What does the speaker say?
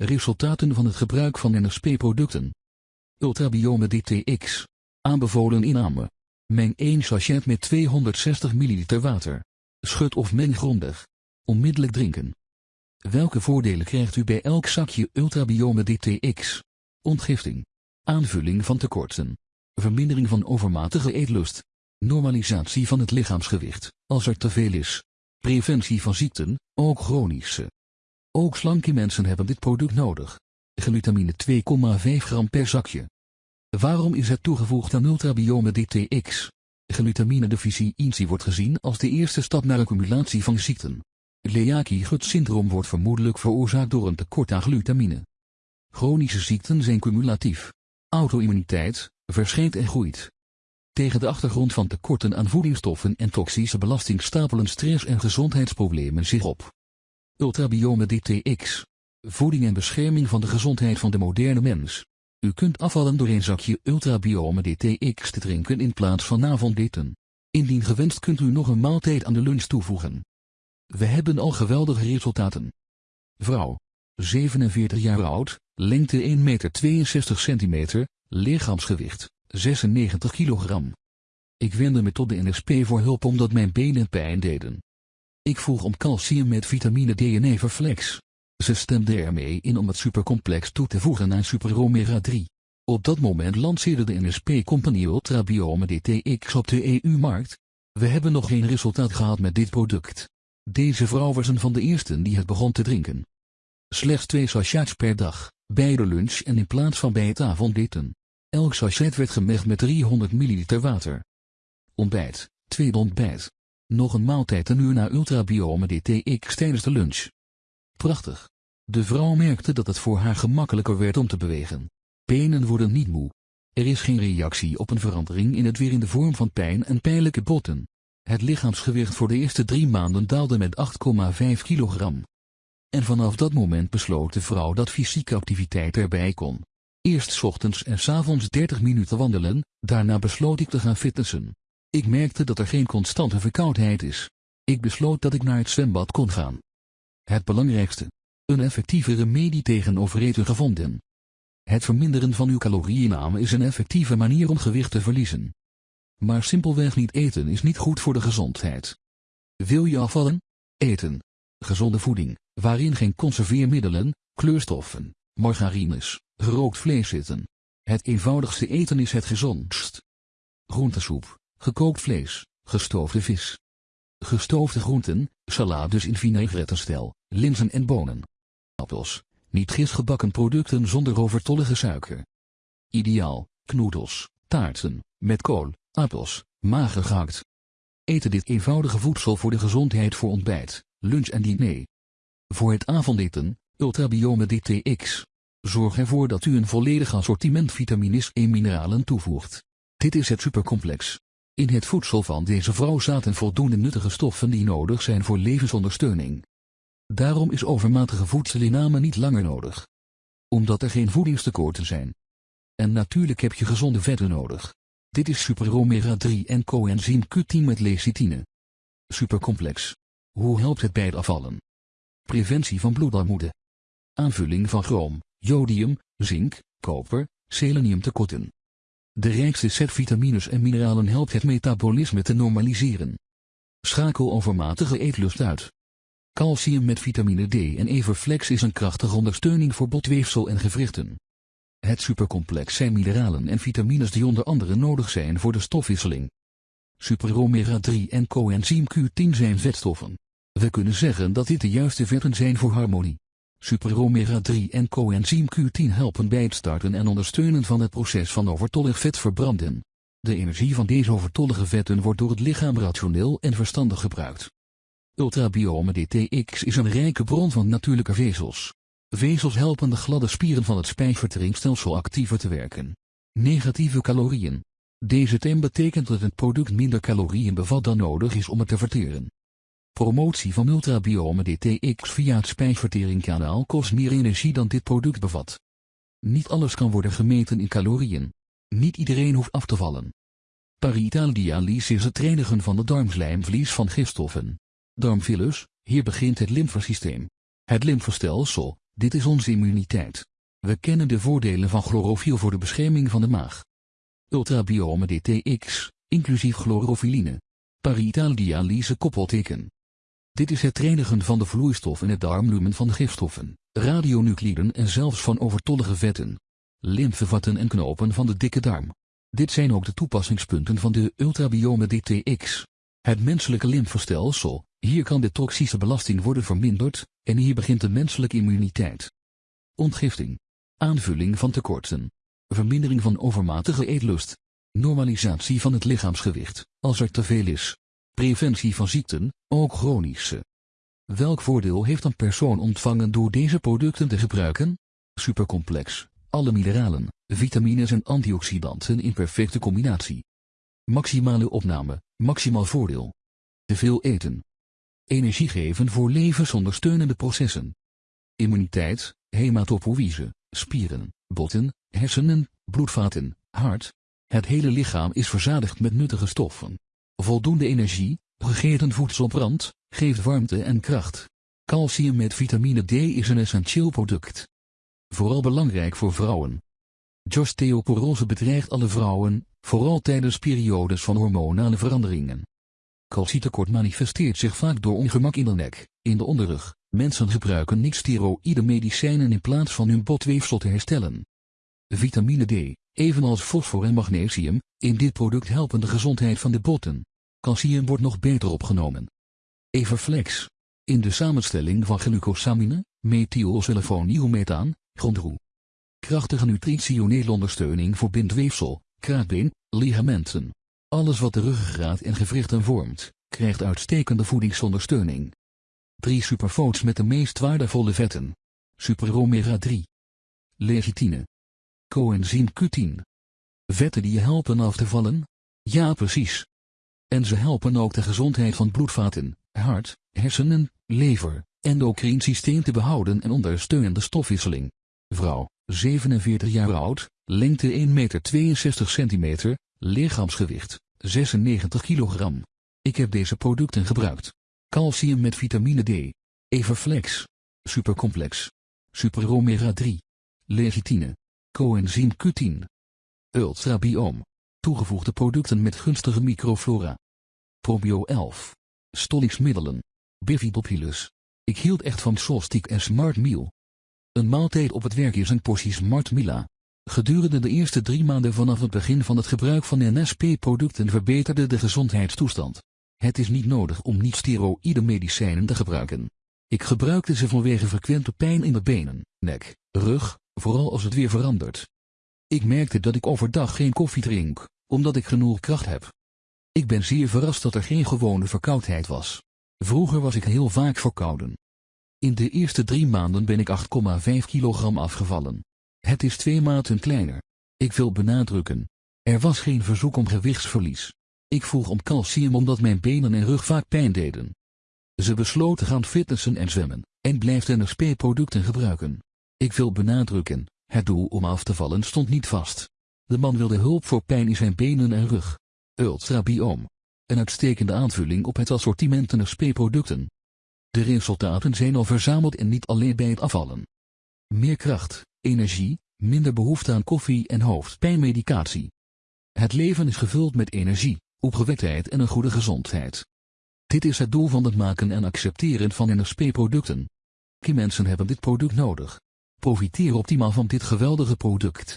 Resultaten van het gebruik van NSP-producten. Ultrabiome DTX. Aanbevolen inname. Meng 1 sachet met 260 ml water. Schud of meng grondig. Onmiddellijk drinken. Welke voordelen krijgt u bij elk zakje Ultrabiome DTX? Ontgifting. Aanvulling van tekorten. Vermindering van overmatige eetlust. Normalisatie van het lichaamsgewicht, als er te veel is. Preventie van ziekten, ook chronische. Ook slanke mensen hebben dit product nodig. Glutamine 2,5 gram per zakje. Waarom is het toegevoegd aan Ultrabiome DTX? Glutamine-deficiëntie wordt gezien als de eerste stap naar accumulatie van ziekten. Leaky-gut-syndroom wordt vermoedelijk veroorzaakt door een tekort aan glutamine. Chronische ziekten zijn cumulatief. Auto-immuniteit, verschijnt en groeit. Tegen de achtergrond van tekorten aan voedingsstoffen en toxische belasting stapelen stress- en gezondheidsproblemen zich op. Ultrabiome DTX. Voeding en bescherming van de gezondheid van de moderne mens. U kunt afvallen door een zakje Ultrabiome DTX te drinken in plaats van avondeten. Indien gewenst kunt u nog een maaltijd aan de lunch toevoegen. We hebben al geweldige resultaten. Vrouw. 47 jaar oud, lengte 1,62 meter centimeter, lichaamsgewicht 96 kilogram. Ik wendde me tot de NSP voor hulp omdat mijn benen pijn deden. Ik vroeg om calcium met vitamine D en Everflex. Ze stemde ermee in om het supercomplex toe te voegen aan Super Omega 3. Op dat moment lanceerde de NSP-compagnie Ultrabiome DTX op de EU-markt. We hebben nog geen resultaat gehad met dit product. Deze vrouw was een van de eersten die het begon te drinken. Slechts twee sachets per dag, bij de lunch en in plaats van bij het avondeten. Elk sachet werd gemengd met 300 ml water. Ontbijt, tweede ontbijt. Nog een maaltijd een uur na Ultrabiome DTX tijdens de lunch. Prachtig. De vrouw merkte dat het voor haar gemakkelijker werd om te bewegen. Benen worden niet moe. Er is geen reactie op een verandering in het weer in de vorm van pijn en pijnlijke botten. Het lichaamsgewicht voor de eerste drie maanden daalde met 8,5 kilogram. En vanaf dat moment besloot de vrouw dat fysieke activiteit erbij kon. Eerst ochtends en s avonds 30 minuten wandelen, daarna besloot ik te gaan fitnessen. Ik merkte dat er geen constante verkoudheid is. Ik besloot dat ik naar het zwembad kon gaan. Het belangrijkste. Een effectieve remedie tegen overeten gevonden. Het verminderen van uw calorieinname is een effectieve manier om gewicht te verliezen. Maar simpelweg niet eten is niet goed voor de gezondheid. Wil je afvallen? Eten. Gezonde voeding, waarin geen conserveermiddelen, kleurstoffen, margarines, gerookt vlees zitten. Het eenvoudigste eten is het gezondst. Groentesoep, gekookt vlees, gestoofde vis. Gestoofde groenten, salades in vinaigrettenstijl, linzen en bonen. Appels, niet gistgebakken producten zonder overtollige suiker. Ideaal, knoedels, taarten, met kool, appels, mager gehakt. Eten dit eenvoudige voedsel voor de gezondheid voor ontbijt, lunch en diner. Voor het avondeten, Ultrabiome DTX. Zorg ervoor dat u een volledig assortiment vitamines en mineralen toevoegt. Dit is het supercomplex. In het voedsel van deze vrouw zaten voldoende nuttige stoffen die nodig zijn voor levensondersteuning. Daarom is overmatige voedselinname niet langer nodig. Omdat er geen voedingstekorten zijn. En natuurlijk heb je gezonde vetten nodig. Dit is Super Omega 3 en coenzym Q10 met lecithine. Supercomplex. Hoe helpt het bij het afvallen? Preventie van bloedarmoede. Aanvulling van chroom, jodium, zink, koper, selenium tekorten. De rijkste set vitamines en mineralen helpt het metabolisme te normaliseren. Schakel overmatige eetlust uit. Calcium met vitamine D en Everflex is een krachtige ondersteuning voor botweefsel en gewrichten. Het supercomplex zijn mineralen en vitamines die onder andere nodig zijn voor de stofwisseling. Super omega 3 en coenzym Q10 zijn vetstoffen. We kunnen zeggen dat dit de juiste vetten zijn voor harmonie. Super omega 3 en coenzym Q10 helpen bij het starten en ondersteunen van het proces van overtollig vet verbranden. De energie van deze overtollige vetten wordt door het lichaam rationeel en verstandig gebruikt. Ultrabiome DTX is een rijke bron van natuurlijke vezels. Vezels helpen de gladde spieren van het spijsverteringsstelsel actiever te werken. Negatieve calorieën. Deze term betekent dat het product minder calorieën bevat dan nodig is om het te verteren. Promotie van Ultrabiome DTX via het spijsverteringskanaal kost meer energie dan dit product bevat. Niet alles kan worden gemeten in calorieën. Niet iedereen hoeft af te vallen. Paritaaldialyse is het reinigen van de darmslijmvlies van gifstoffen. Darmfillus, hier begint het lymfesysteem. Het lymfestelsel, Dit is onze immuniteit. We kennen de voordelen van chlorofiel voor de bescherming van de maag. Ultrabiome DTX, inclusief chlorofiline. Parietal dialyse koppelteken. Dit is het reinigen van de vloeistof in het darmlumen van gifstoffen, radionucliden en zelfs van overtollige vetten. Lymfevatten en knopen van de dikke darm. Dit zijn ook de toepassingspunten van de ultrabiome DTX. Het menselijke lymfestelsel, hier kan de toxische belasting worden verminderd, en hier begint de menselijke immuniteit. Ontgifting. Aanvulling van tekorten. Vermindering van overmatige eetlust. Normalisatie van het lichaamsgewicht, als er te veel is. Preventie van ziekten, ook chronische. Welk voordeel heeft een persoon ontvangen door deze producten te gebruiken? Supercomplex, alle mineralen, vitamines en antioxidanten in perfecte combinatie. Maximale opname, maximaal voordeel. Te veel eten. Energie geven voor levensondersteunende processen. Immuniteit, hematopoïse, spieren, botten, hersenen, bloedvaten, hart. Het hele lichaam is verzadigd met nuttige stoffen. Voldoende energie, gegeten voedselbrand, geeft warmte en kracht. Calcium met vitamine D is een essentieel product. Vooral belangrijk voor vrouwen. Osteoporose bedreigt alle vrouwen, vooral tijdens periodes van hormonale veranderingen. Calcietekort manifesteert zich vaak door ongemak in de nek, in de onderrug. Mensen gebruiken niet-steroïde medicijnen in plaats van hun botweefsel te herstellen. Vitamine D, evenals fosfor en magnesium, in dit product helpen de gezondheid van de botten. Calcium wordt nog beter opgenomen. Everflex. In de samenstelling van glucosamine, methylsulfonielmethaan, grondroe. Krachtige nutritionele ondersteuning voor bindweefsel, kraakbeen, ligamenten. Alles wat de ruggengraat en gewrichten vormt, krijgt uitstekende voedingsondersteuning. 3 superfoods met de meest waardevolle vetten. Super omega 3. Lecithine. Coenzym Q10. Vetten die je helpen af te vallen? Ja precies. En ze helpen ook de gezondheid van bloedvaten, hart, hersenen, lever, endocrine systeem te behouden en ondersteunen de stofwisseling. Vrouw, 47 jaar oud, lengte 1 meter 62 centimeter, lichaamsgewicht, 96 kilogram. Ik heb deze producten gebruikt. Calcium met vitamine D. Everflex. Supercomplex. Super omega 3. Lecithine. Coenzym Q10. Ultrabiome. Toegevoegde producten met gunstige microflora. Probio 11. Stollingsmiddelen. Bifidobulus. Ik hield echt van Solstic en Smart Meal. Een maaltijd op het werk is een portie Smart Mila. Gedurende de eerste drie maanden vanaf het begin van het gebruik van NSP-producten verbeterde de gezondheidstoestand. Het is niet nodig om niet-steroïde medicijnen te gebruiken. Ik gebruikte ze vanwege frequente pijn in de benen, nek, rug, vooral als het weer verandert. Ik merkte dat ik overdag geen koffie drink, omdat ik genoeg kracht heb. Ik ben zeer verrast dat er geen gewone verkoudheid was. Vroeger was ik heel vaak verkouden. In de eerste drie maanden ben ik 8,5 kilogram afgevallen. Het is twee maten kleiner. Ik wil benadrukken. Er was geen verzoek om gewichtsverlies. Ik vroeg om calcium omdat mijn benen en rug vaak pijn deden. Ze besloot te gaan fitnessen en zwemmen, en blijft NSP-producten gebruiken. Ik wil benadrukken, het doel om af te vallen stond niet vast. De man wilde hulp voor pijn in zijn benen en rug. Ultrabiome. Een uitstekende aanvulling op het assortiment NSP-producten. De resultaten zijn al verzameld en niet alleen bij het afvallen. Meer kracht, energie, minder behoefte aan koffie en hoofdpijnmedicatie. Het leven is gevuld met energie, opgewektheid en een goede gezondheid. Dit is het doel van het maken en accepteren van NSP-producten. mensen hebben dit product nodig. Profiteer optimaal van dit geweldige product.